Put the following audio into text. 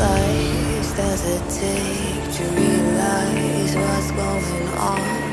lies does it take to realize what's going on?